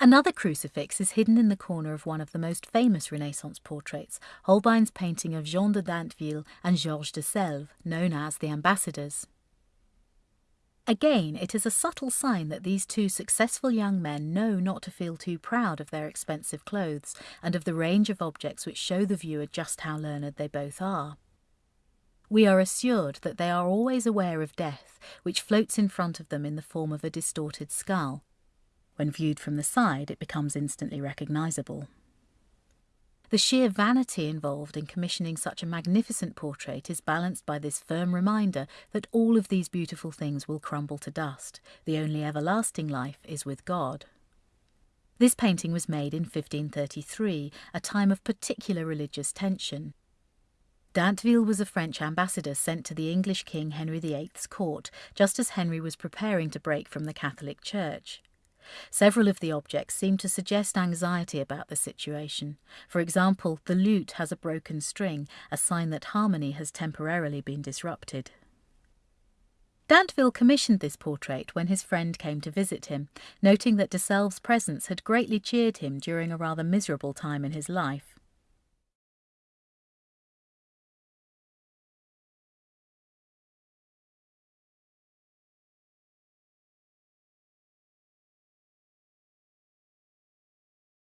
Another crucifix is hidden in the corner of one of the most famous Renaissance portraits, Holbein's painting of Jean de Dinteville and Georges de Selve, known as the Ambassadors. Again, it is a subtle sign that these two successful young men know not to feel too proud of their expensive clothes and of the range of objects which show the viewer just how learned they both are. We are assured that they are always aware of death, which floats in front of them in the form of a distorted skull, when viewed from the side, it becomes instantly recognisable. The sheer vanity involved in commissioning such a magnificent portrait is balanced by this firm reminder that all of these beautiful things will crumble to dust. The only everlasting life is with God. This painting was made in 1533, a time of particular religious tension. Dinteville was a French ambassador sent to the English King Henry VIII's court just as Henry was preparing to break from the Catholic Church. Several of the objects seem to suggest anxiety about the situation. For example, the lute has a broken string, a sign that harmony has temporarily been disrupted. Dinteville commissioned this portrait when his friend came to visit him, noting that de presence had greatly cheered him during a rather miserable time in his life.